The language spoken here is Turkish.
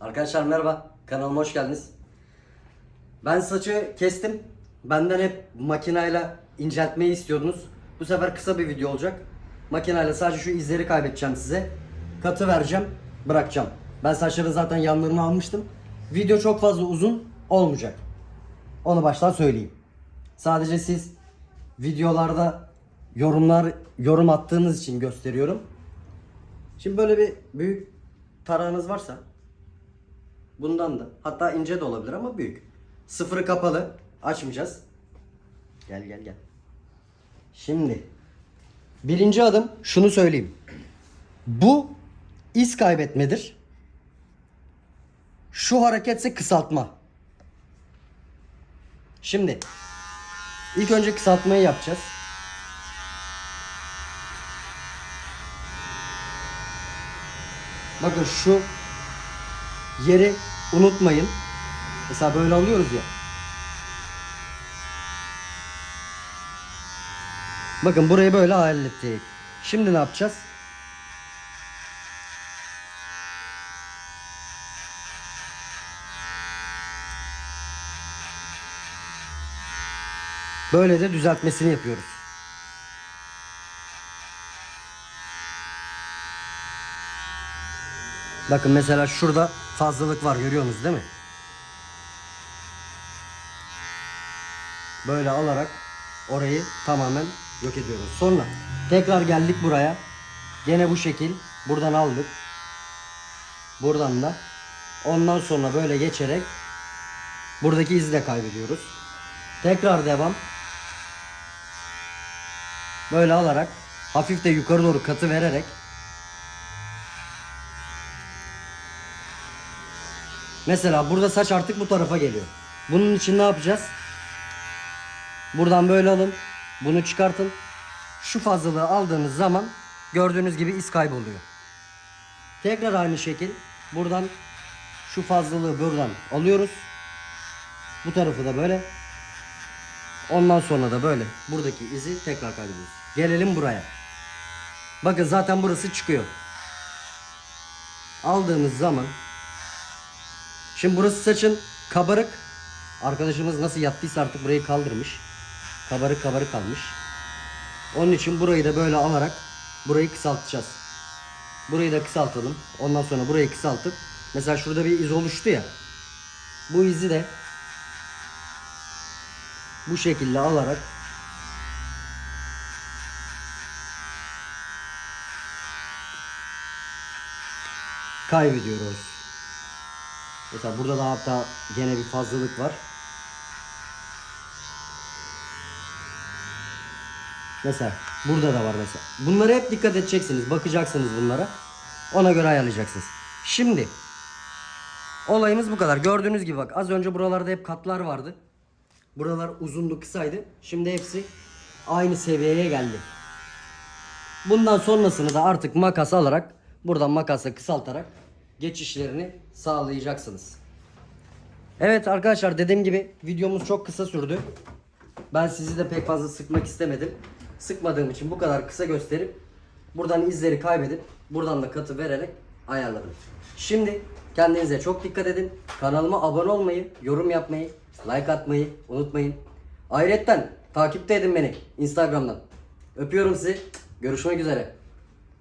Arkadaşlar merhaba. Kanalıma hoş geldiniz. Ben saçı kestim. Benden hep makinayla inceltmeyi istiyordunuz. Bu sefer kısa bir video olacak. Makinayla sadece şu izleri kaybedeceğim size. Katı vereceğim, bırakacağım. Ben saçların zaten yanlarını almıştım. Video çok fazla uzun olmayacak. Onu baştan söyleyeyim. Sadece siz videolarda yorumlar yorum attığınız için gösteriyorum. Şimdi böyle bir büyük tarağınız varsa bundan da hatta ince de olabilir ama büyük. Sıfırı kapalı. Açmayacağız. Gel gel gel. Şimdi birinci adım şunu söyleyeyim. Bu iz kaybetmedir. Şu hareketse kısaltma. Şimdi ilk önce kısaltmayı yapacağız. Bakın şu yeri unutmayın. Mesela böyle alıyoruz ya. Bakın burayı böyle hallettik. Şimdi ne yapacağız? Böyle de düzeltmesini yapıyoruz. Bakın mesela şurada fazlalık var görüyorsunuz değil mi? Böyle alarak orayı tamamen yok ediyoruz. Sonra tekrar geldik buraya. Gene bu şekil buradan aldık. Buradan da ondan sonra böyle geçerek buradaki izi de kaybediyoruz. Tekrar devam. Böyle alarak hafif de yukarı doğru katı vererek Mesela burada saç artık bu tarafa geliyor. Bunun için ne yapacağız? Buradan böyle alın. Bunu çıkartın. Şu fazlalığı aldığınız zaman gördüğünüz gibi iz kayboluyor. Tekrar aynı şekil buradan şu fazlalığı buradan alıyoruz. Bu tarafı da böyle. Ondan sonra da böyle buradaki izi tekrar kaybediyoruz. Gelelim buraya. Bakın zaten burası çıkıyor. Aldığımız zaman Şimdi burası saçın kabarık. Arkadaşımız nasıl yattıysa artık burayı kaldırmış. Kabarık kabarık kalmış. Onun için burayı da böyle alarak burayı kısaltacağız. Burayı da kısaltalım. Ondan sonra burayı kısaltıp mesela şurada bir iz oluştu ya. Bu izi de bu şekilde alarak kaybediyoruz. Mesela burada da hatta gene bir fazlalık var. Mesela burada da var mesela. Bunlara hep dikkat edeceksiniz. Bakacaksınız bunlara. Ona göre ayarlayacaksınız. Şimdi olayımız bu kadar. Gördüğünüz gibi bak az önce buralarda hep katlar vardı. Buralar uzundu kısaydı. Şimdi hepsi aynı seviyeye geldi. Bundan sonrasını da artık makas alarak buradan makasla kısaltarak geçişlerini sağlayacaksınız. Evet arkadaşlar dediğim gibi videomuz çok kısa sürdü. Ben sizi de pek fazla sıkmak istemedim. Sıkmadığım için bu kadar kısa gösterip buradan izleri kaybedip buradan da katı vererek ayarladım. Şimdi kendinize çok dikkat edin. Kanalıma abone olmayı, yorum yapmayı, like atmayı unutmayın. Ayrıca takipte edin beni Instagram'dan. Öpüyorum sizi. Görüşmek üzere.